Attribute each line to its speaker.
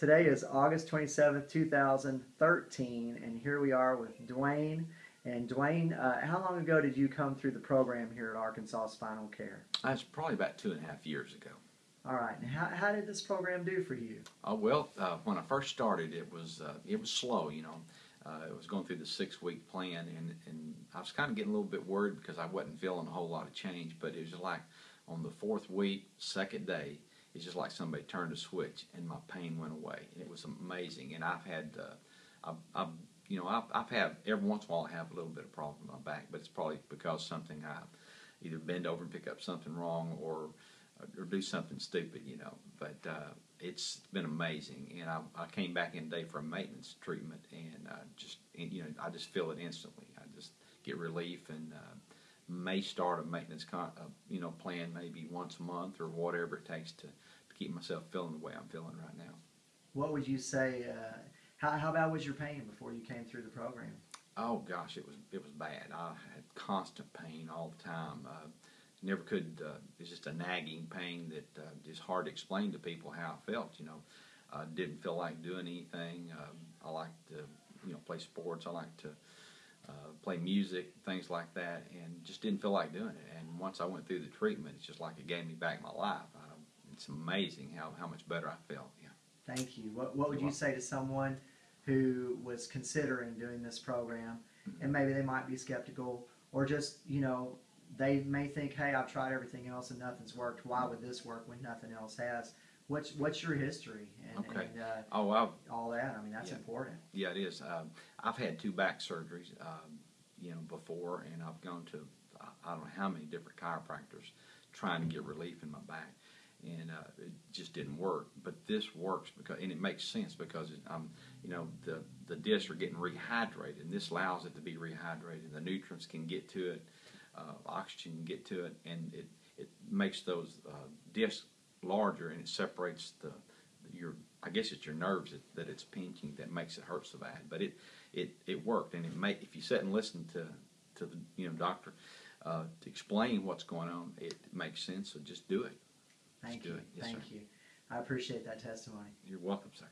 Speaker 1: Today is August 27th, 2013, and here we are with Dwayne. And Dwayne, uh, how long ago did you come through the program here at Arkansas Spinal Care?
Speaker 2: That's probably about two and a half years ago.
Speaker 1: All right, and how, how did this program do for you?
Speaker 2: Uh, well, uh, when I first started, it was uh, it was slow. You know, uh, it was going through the six week plan, and, and I was kind of getting a little bit worried because I wasn't feeling a whole lot of change. But it was like on the fourth week, second day, it's just like somebody turned a switch and my pain went away. And It was amazing, and I've had, uh, I've, I've, you know, I've, I've had every once in a while I have a little bit of problem with my back, but it's probably because something I either bend over and pick up something wrong or or do something stupid, you know. But uh, it's been amazing, and I, I came back in today for a maintenance treatment, and uh, just and, you know I just feel it instantly. I just get relief and. Uh, may start a maintenance con- uh, you know plan maybe once a month or whatever it takes to, to keep myself feeling the way I'm feeling right now.
Speaker 1: What would you say? Uh, how, how bad was your pain before you came through the program?
Speaker 2: Oh gosh, it was it was bad. I had constant pain all the time. Uh, never could. Uh, it's just a nagging pain that uh, just hard to explain to people how I felt. You know, uh, didn't feel like doing anything. Um, I like to you know play sports. I like to uh, play music, things like that, and just didn't feel like doing it. And once I went through the treatment, it's just like it gave me back my life. Uh, it's amazing how, how much better I felt. Yeah.
Speaker 1: Thank you. What, what would you say to someone who was considering doing this program
Speaker 2: Mm-hmm.
Speaker 1: and maybe they might be skeptical or just, you know, they may think, hey, I've tried everything else and nothing's worked. Why would this work when nothing else has? What's what's your history and,
Speaker 2: Okay.
Speaker 1: and uh,
Speaker 2: Oh, I've,
Speaker 1: all that? I mean, that's
Speaker 2: Yeah.
Speaker 1: important.
Speaker 2: yeah, it is. Um, I've had two back surgeries, um, you know, before, and I've gone to I- I don't know how many different chiropractors trying to get relief in my back, and uh, it just didn't work. But this works because, and it makes sense because it, um, you know, the the discs are getting rehydrated, and this allows it to be rehydrated. The nutrients can get to it, uh, oxygen can get to it, and it it makes those uh, discs larger, and it separates the your I guess it's your nerves that, that it's pinching that makes it hurt so bad. But it it, it worked, and it may if you sit and listen to to the you know doctor uh, to explain what's going on, it makes sense. So just do it.
Speaker 1: Thank
Speaker 2: do
Speaker 1: you.
Speaker 2: it. Yes,
Speaker 1: Thank
Speaker 2: sir.
Speaker 1: you. I appreciate that testimony.
Speaker 2: You're welcome, sir.